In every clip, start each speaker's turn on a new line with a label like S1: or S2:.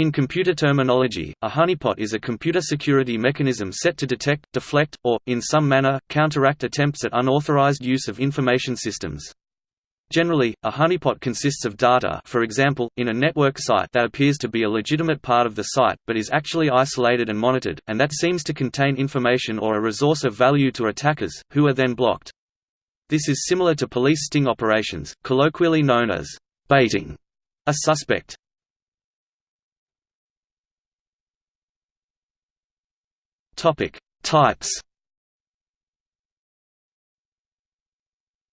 S1: In computer terminology, a honeypot is a computer security mechanism set to detect, deflect, or, in some manner, counteract attempts at unauthorized use of information systems. Generally, a honeypot consists of data for example, in a network site that appears to be a legitimate part of the site but is actually isolated and monitored, and that seems to contain information or a resource of value to attackers, who are then blocked. This is similar to police sting operations, colloquially known as baiting a suspect. Topic: Types.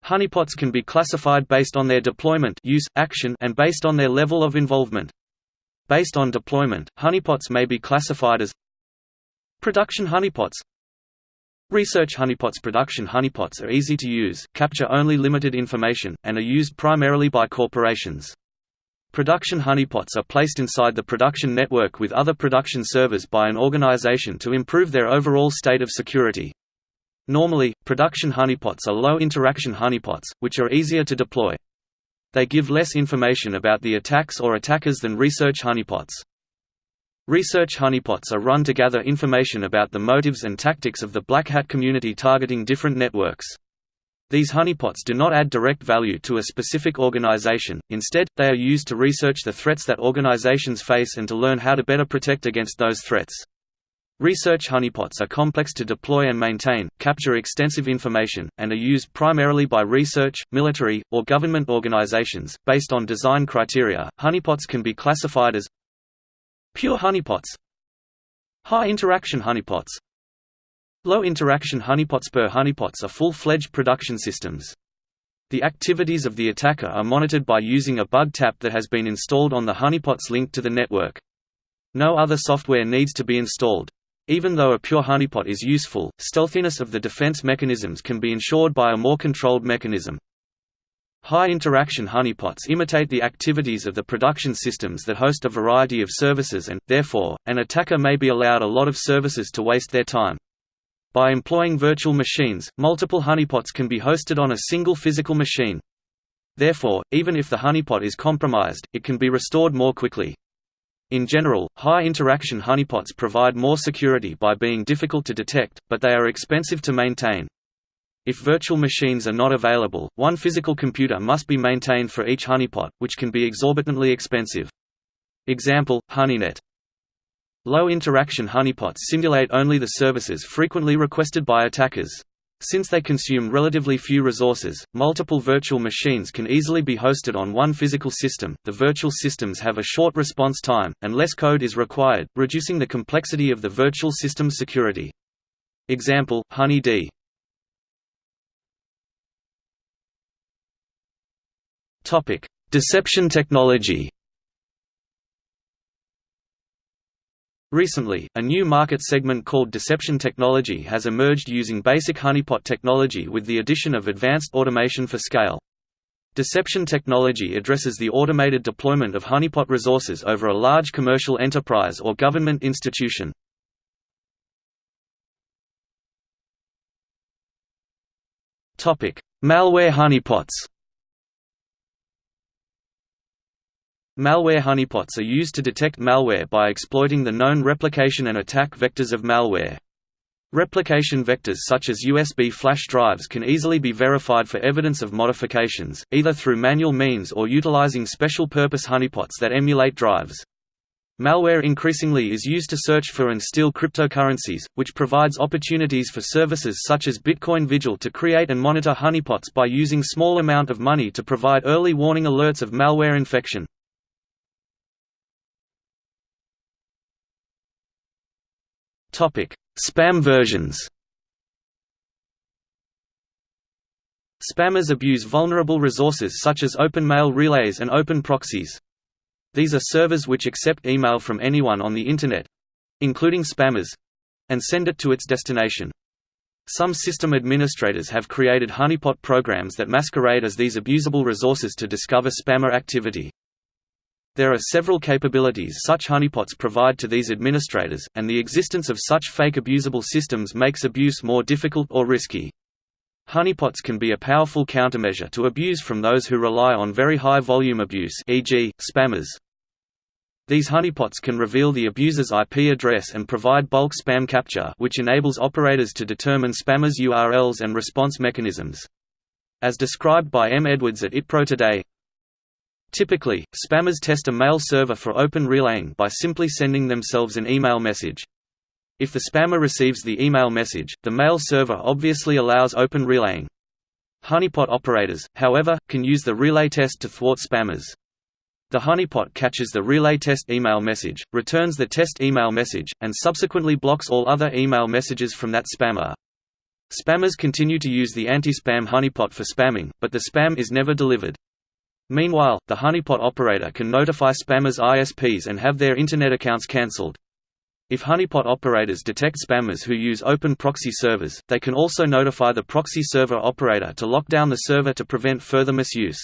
S1: Honeypots can be classified based on their deployment use, action, and based on their level of involvement. Based on deployment, honeypots may be classified as Production honeypots Research honeypots Production honeypots are easy to use, capture only limited information, and are used primarily by corporations. Production honeypots are placed inside the production network with other production servers by an organization to improve their overall state of security. Normally, production honeypots are low-interaction honeypots, which are easier to deploy. They give less information about the attacks or attackers than research honeypots. Research honeypots are run to gather information about the motives and tactics of the Black Hat community targeting different networks. These honeypots do not add direct value to a specific organization, instead, they are used to research the threats that organizations face and to learn how to better protect against those threats. Research honeypots are complex to deploy and maintain, capture extensive information, and are used primarily by research, military, or government organizations. Based on design criteria, honeypots can be classified as pure honeypots, high interaction honeypots, Low-interaction honeypots pure honeypots are full-fledged production systems. The activities of the attacker are monitored by using a bug tap that has been installed on the honeypots linked to the network. No other software needs to be installed. Even though a pure honeypot is useful, stealthiness of the defense mechanisms can be ensured by a more controlled mechanism. High-interaction honeypots imitate the activities of the production systems that host a variety of services and, therefore, an attacker may be allowed a lot of services to waste their time. By employing virtual machines, multiple honeypots can be hosted on a single physical machine. Therefore, even if the honeypot is compromised, it can be restored more quickly. In general, high-interaction honeypots provide more security by being difficult to detect, but they are expensive to maintain. If virtual machines are not available, one physical computer must be maintained for each honeypot, which can be exorbitantly expensive. Example, HoneyNet Low-interaction honeypots simulate only the services frequently requested by attackers. Since they consume relatively few resources, multiple virtual machines can easily be hosted on one physical system. The virtual systems have a short response time, and less code is required, reducing the complexity of the virtual system's security. Example: HoneyD. Topic: Deception technology. Recently, a new market segment called deception technology has emerged using basic honeypot technology with the addition of advanced automation for scale. Deception technology addresses the automated deployment of honeypot resources over a large commercial enterprise or government institution. Malware honeypots Malware honeypots are used to detect malware by exploiting the known replication and attack vectors of malware. Replication vectors such as USB flash drives can easily be verified for evidence of modifications, either through manual means or utilizing special-purpose honeypots that emulate drives. Malware increasingly is used to search for and steal cryptocurrencies, which provides opportunities for services such as Bitcoin Vigil to create and monitor honeypots by using small amount of money to provide early warning alerts of malware infection. Topic: Spam versions. Spammers abuse vulnerable resources such as open mail relays and open proxies. These are servers which accept email from anyone on the Internet—including spammers—and send it to its destination. Some system administrators have created honeypot programs that masquerade as these abusable resources to discover spammer activity. There are several capabilities such honeypots provide to these administrators, and the existence of such fake abusable systems makes abuse more difficult or risky. Honeypots can be a powerful countermeasure to abuse from those who rely on very high volume abuse e.g., spammers. These honeypots can reveal the abuser's IP address and provide bulk spam capture which enables operators to determine spammers' URLs and response mechanisms. As described by M. Edwards at ITPRO today, Typically, spammers test a mail server for open relaying by simply sending themselves an email message. If the spammer receives the email message, the mail server obviously allows open relaying. Honeypot operators, however, can use the relay test to thwart spammers. The honeypot catches the relay test email message, returns the test email message, and subsequently blocks all other email messages from that spammer. Spammers continue to use the anti-spam honeypot for spamming, but the spam is never delivered. Meanwhile, the honeypot operator can notify spammers' ISPs and have their Internet accounts cancelled. If honeypot operators detect spammers who use open proxy servers, they can also notify the proxy server operator to lock down the server to prevent further misuse.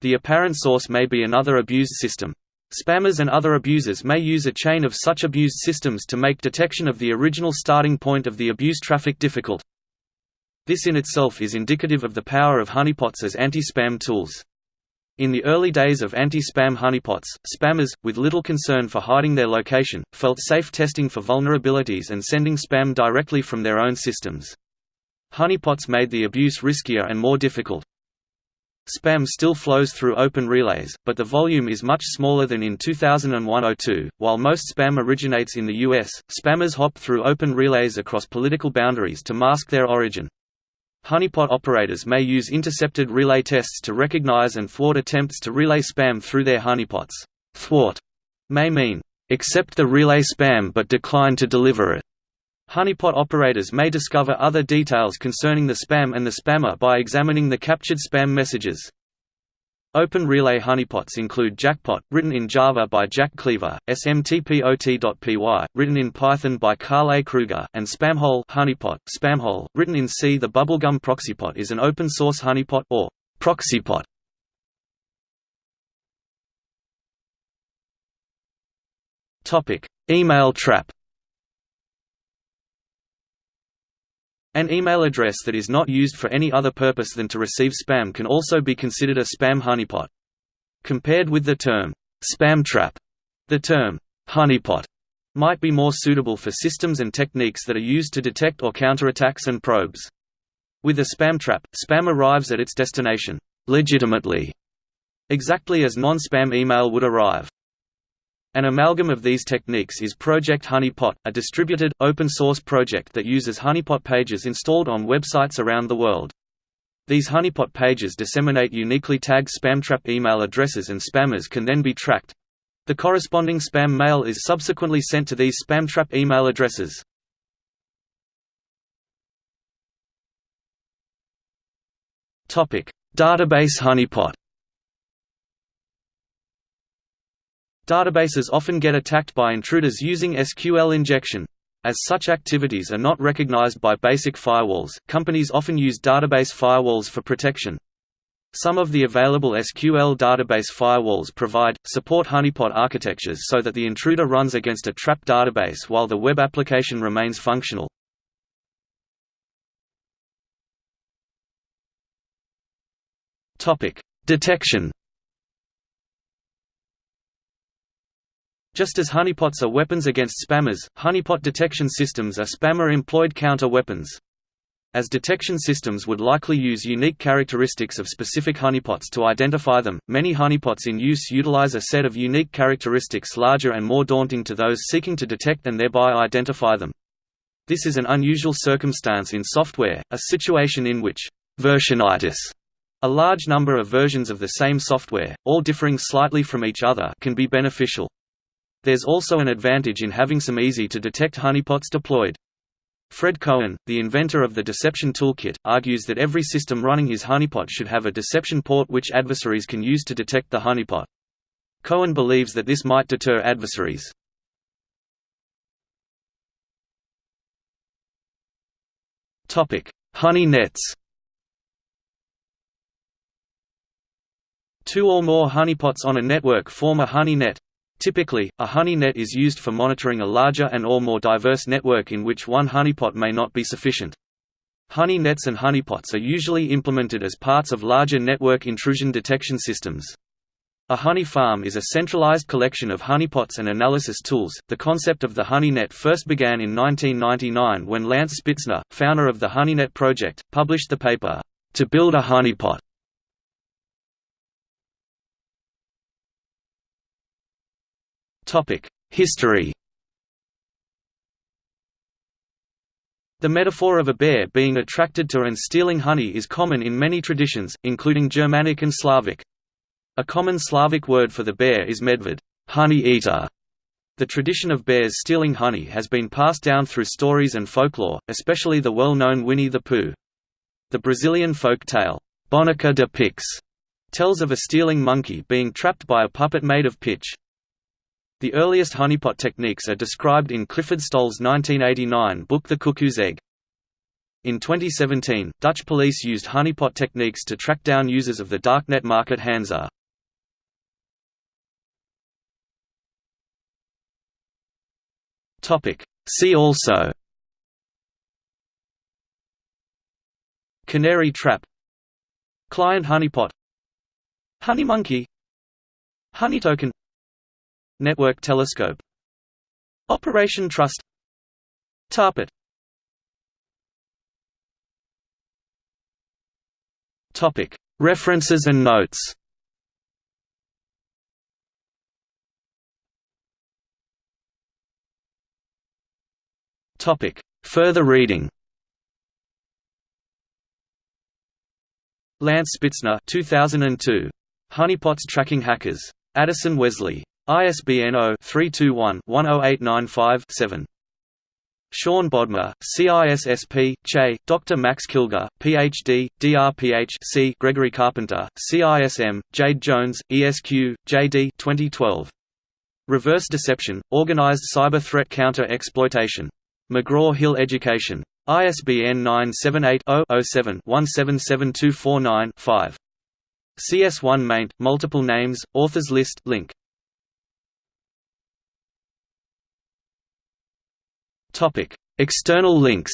S1: The apparent source may be another abused system. Spammers and other abusers may use a chain of such abused systems to make detection of the original starting point of the abused traffic difficult. This in itself is indicative of the power of honeypots as anti-spam tools. In the early days of anti-spam honeypots, spammers, with little concern for hiding their location, felt safe testing for vulnerabilities and sending spam directly from their own systems. Honeypots made the abuse riskier and more difficult. Spam still flows through open relays, but the volume is much smaller than in 2001–02. While most spam originates in the US, spammers hop through open relays across political boundaries to mask their origin. Honeypot operators may use intercepted relay tests to recognize and thwart attempts to relay spam through their honeypots. Thwart may mean, accept the relay spam but decline to deliver it. Honeypot operators may discover other details concerning the spam and the spammer by examining the captured spam messages. Open relay honeypots include Jackpot, written in Java by Jack Cleaver, SMTPOT.py, written in Python by Karl A. Krueger, and Spamhole honeypot, Spamhole, written in C. The Bubblegum Proxypot is an open-source honeypot, or proxypot. Email trap An email address that is not used for any other purpose than to receive spam can also be considered a spam honeypot. Compared with the term, spam trap, the term, honeypot, might be more suitable for systems and techniques that are used to detect or counterattacks and probes. With a spam trap, spam arrives at its destination, legitimately, exactly as non-spam email would arrive. An amalgam of these techniques is Project Honeypot, a distributed, open-source project that uses honeypot pages installed on websites around the world. These honeypot pages disseminate uniquely tagged spamtrap email addresses and spammers can then be tracked. The corresponding spam mail is subsequently sent to these spamtrap email addresses. Database honeypot Databases often get attacked by intruders using SQL injection. As such activities are not recognized by basic firewalls, companies often use database firewalls for protection. Some of the available SQL database firewalls provide, support honeypot architectures so that the intruder runs against a trap database while the web application remains functional. Detection Just as honeypots are weapons against spammers, honeypot detection systems are spammer-employed counter-weapons. As detection systems would likely use unique characteristics of specific honeypots to identify them, many honeypots in use utilize a set of unique characteristics larger and more daunting to those seeking to detect and thereby identify them. This is an unusual circumstance in software, a situation in which versionitis a large number of versions of the same software, all differing slightly from each other can be beneficial. There's also an advantage in having some easy-to-detect honeypots deployed. Fred Cohen, the inventor of the Deception Toolkit, argues that every system running his honeypot should have a deception port which adversaries can use to detect the honeypot. Cohen believes that this might deter adversaries. Honey nets Two or more honeypots on a network form a honey net. Typically, a honey net is used for monitoring a larger and or more diverse network in which one honeypot may not be sufficient. Honey nets and honeypots are usually implemented as parts of larger network intrusion detection systems. A honey farm is a centralized collection of honeypots and analysis tools. The concept of the HoneyNet first began in 1999 when Lance Spitzner, founder of the HoneyNet project, published the paper, To Build a Honeypot. History The metaphor of a bear being attracted to and stealing honey is common in many traditions, including Germanic and Slavic. A common Slavic word for the bear is medved honey eater". The tradition of bears stealing honey has been passed down through stories and folklore, especially the well-known Winnie the Pooh. The Brazilian folk tale, Boneca de Piche, tells of a stealing monkey being trapped by a puppet made of pitch. The earliest honeypot techniques are described in Clifford Stoll's 1989 book The Cuckoo's Egg. In 2017, Dutch police used honeypot techniques to track down users of the darknet market Hansa. See also. Canary trap. Client honeypot. Honey monkey. Honey token Network telescope Operation Trust Tarpit Topic References and notes Topic. Further reading Lance Spitzner 2002. Honeypots Tracking Hackers. Addison Wesley. ISBN 0-321-10895-7. Sean Bodmer, CISSP, Che, Dr. Max Kilger, Ph.D., DRPH. Gregory Carpenter, CISM, Jade Jones, ESQ, JD 2012. Reverse Deception, Organized Cyber Threat Counter-Exploitation. McGraw-Hill Education. ISBN 978-0-07-177249-5. CS1 maint, multiple names, authors list link. Topic: External links.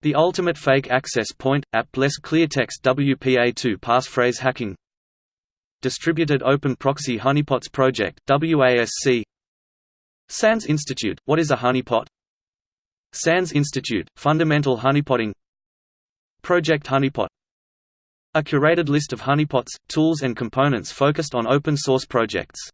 S1: The Ultimate Fake Access Point app less cleartext WPA2 passphrase hacking. Distributed Open Proxy Honeypots Project WASC SANS Institute, What is a honeypot? SANS Institute, Fundamental Honeypotting Project Honeypot A curated list of honeypots, tools and components focused on open source projects